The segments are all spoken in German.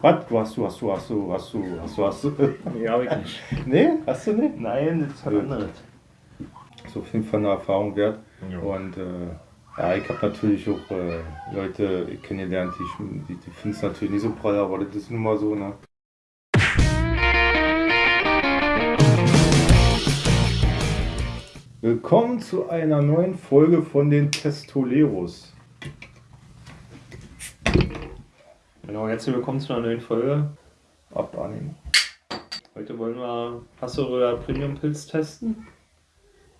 Was? Du hast du, hast du, hast du, hast du, hast du, hast du. Nee, hab ich nicht. Nee, hast du nicht? Nein, das ist was anderes. So auf jeden Fall eine Erfahrung wert. Ja. Und äh, ja, ich habe natürlich auch äh, Leute kennengelernt, die, die, die finden es natürlich nicht so prall, aber das ist nun mal so, ne? Willkommen zu einer neuen Folge von den Testoleros. Genau, herzlich willkommen zu einer neuen Folge. Abarnehmen. Heute wollen wir Hasseröder Premium Pilz testen.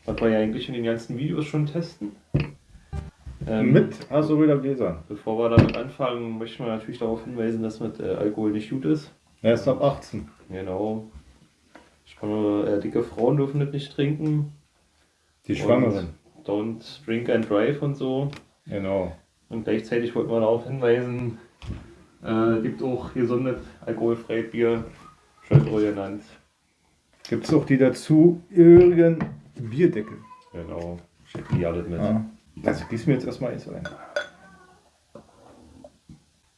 Was wir ja eigentlich in den ganzen Videos schon testen. Ähm, Mit Asuröder Gläsern. Bevor wir damit anfangen, möchten wir natürlich darauf hinweisen, dass mit äh, Alkohol nicht gut ist. Er ist ab 18. Genau. Schwangere, äh, dicke Frauen dürfen das nicht trinken. Die Schwangeren. Don't drink and drive und so. Genau. Und gleichzeitig wollten wir darauf hinweisen, äh, gibt auch gesundes alkoholfreies Bier, Schöldroll genannt. Gibt es auch die dazugehörigen Bierdeckel. Genau, schickt die alles mit. Ja. Also gieß mir jetzt erstmal eins ein.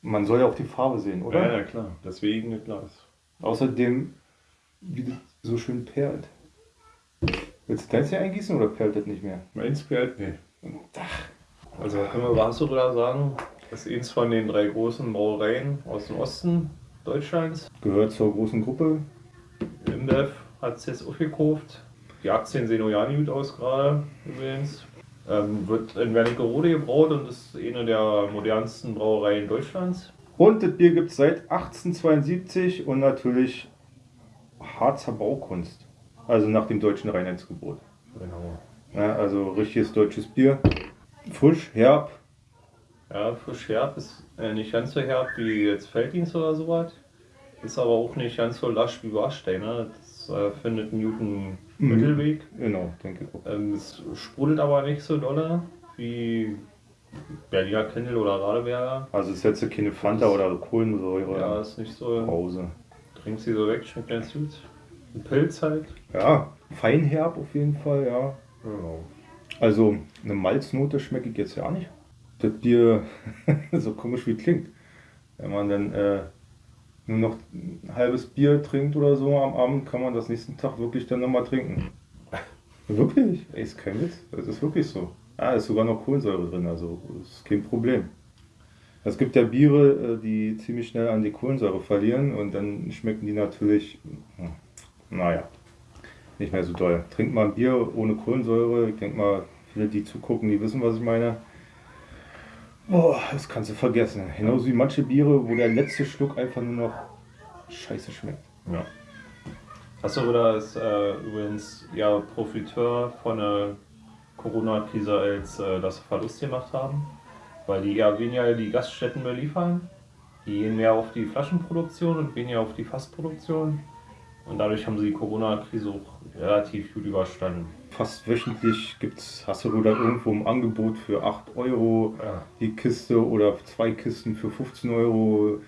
Man soll ja auch die Farbe sehen, oder? Ja, ja, klar, deswegen das Glas. Außerdem, wie das so schön perlt. Willst du deins hier eingießen oder perlt das nicht mehr? Meins perlt nicht. Also können wir Wasseröder sagen, das ist eins von den drei großen Brauereien aus dem Osten Deutschlands. Gehört zur großen Gruppe. InBev hat es jetzt aufgekauft. Die Aktien sehen auch ja nicht gut aus gerade übrigens. Ähm, wird in Wernigerode gebraut und ist eine der modernsten Brauereien Deutschlands. Und das Bier gibt es seit 1872 und natürlich Harzer Baukunst. Also nach dem deutschen Reinheitsgebot. Genau. Ja, also richtiges deutsches Bier. Frisch, herb. Ja, frisch herb ist äh, nicht ganz so herb wie jetzt Felddienst oder sowas. Ist aber auch nicht ganz so lasch wie Warstein. Ne? Das äh, findet einen guten Mhm. Mittelweg. Genau, denke ich auch. Ähm, es sprudelt aber nicht so dolle wie Berliner Kindle oder Radeberger. Also ist jetzt keine Fanta oder Kohlensäure. Ja, ist nicht so. Pause. Trinkt sie so weg, schmeckt ganz gut. Ein Pilz halt. Ja, feinherb auf jeden Fall, ja. Genau. Also eine Malznote schmecke ich jetzt ja nicht. Das Bier, so komisch wie klingt. Wenn man dann äh, nur noch ein halbes Bier trinkt oder so am Abend, kann man das nächsten Tag wirklich dann nochmal trinken. Wirklich? Ey, ist kein Witz. Das ist wirklich so. Ah, ist sogar noch Kohlensäure drin, also ist kein Problem. Es gibt ja Biere, äh, die ziemlich schnell an die Kohlensäure verlieren und dann schmecken die natürlich, hm, naja, nicht mehr so doll. Trinkt mal ein Bier ohne Kohlensäure. Ich denke mal, viele, die zugucken, die wissen, was ich meine. Boah, das kannst du vergessen. Genauso wie manche Biere, wo der letzte Schluck einfach nur noch scheiße schmeckt. Ja. Hasseröder ist äh, übrigens ja Profiteur von der Corona-Krise, als äh, sie Verlust gemacht haben, weil die eher weniger die Gaststätten beliefern. Die gehen mehr auf die Flaschenproduktion und weniger auf die Fassproduktion. Und dadurch haben sie die Corona-Krise auch relativ gut überstanden. Fast wöchentlich gibt es Hasseröder irgendwo im Angebot für 8 Euro Ja. die Kiste oder zwei Kisten für 15 Euro.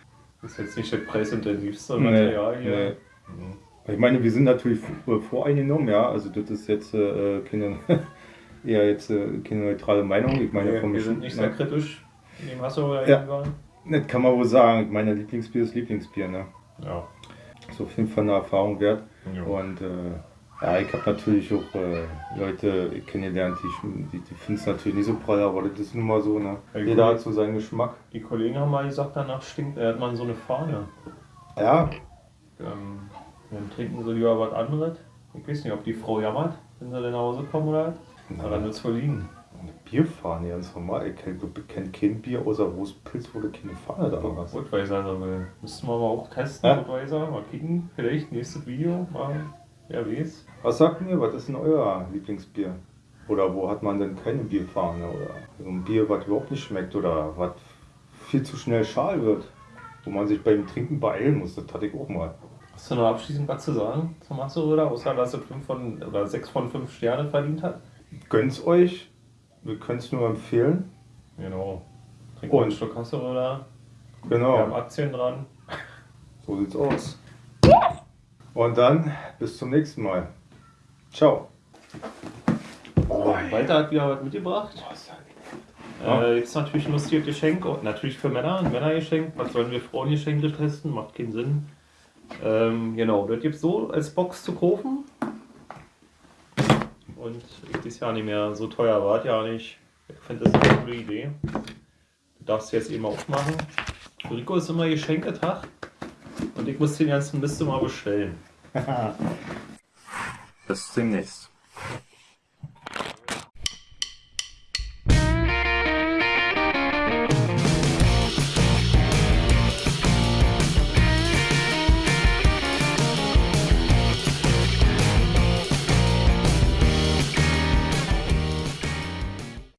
Ist jetzt nicht das preisintensivste Nee, Material hier. nee. Ich meine, wir sind natürlich äh, voreingenommen, ja. Also das ist jetzt äh, keine, eher jetzt äh, keine neutrale Meinung. Ich meine, Wir, vom wir sind nicht sehr ne, kritisch dem Hasseröder Ja. gegenüber. Das kann man wohl sagen. Mein Lieblingsbier ist Lieblingsbier, ne? Ja. Ist auf jeden Fall eine Erfahrung wert. Ja. Und äh, ja, ich habe natürlich auch äh, Leute kennengelernt, die, die, die finden es natürlich nicht so prall, aber das ist nun mal so, ne? Ja, Jeder gut. hat so seinen Geschmack. Die Kollegen haben mal gesagt, danach stinkt, äh, hat man so eine Fahne. Ja, Ähm, dann trinken sie lieber was anderes. Ich weiß nicht, ob die Frau jammert, wenn sie dann nach Hause kommen oder was. Aber dann wird es wohl liegen. eine Bierfahne, ganz normal. Ich kenne kenn kein Bier außer Rostpilz, wo du keine Fahne da hast. Budweiser, also, müssten wir mal auch testen, Ja. Budweiser. Mal kicken, vielleicht nächstes Video, mal, wer weiß. Was sagt ihr, was ist denn euer Lieblingsbier? Oder wo hat man denn keine Bierfahne? Oder so ein Bier, was überhaupt nicht schmeckt oder was viel zu schnell schal wird? Wo man sich beim Trinken beeilen muss, das hatte ich auch mal. Hast du noch abschließend was zu sagen zum Hasseröder, außer dass er 5 von, oder 6 von 5 Sterne verdient hat? Gönnt's euch, wir können es nur empfehlen. Genau. Trinken wir Und? einen Stück Hasseröder. Wir haben Genau, Aktien dran. so sieht's aus. Und dann bis zum nächsten Mal. Ciao. Walter hat wieder was mitgebracht. Äh, jetzt natürlich ein lustiges Geschenk, und natürlich für Männer, ein Männergeschenk. Was sollen wir Frauengeschenke testen? Macht keinen Sinn. Ähm, genau, das gibt so als Box zu kaufen. Und ist ja nicht mehr so teuer, war ja nicht. Ich finde das eine coole Idee. Du darfst jetzt eben aufmachen. Rico ist immer Geschenketag. Und ich muss den ganzen Mist mal bestellen. Bis demnächst.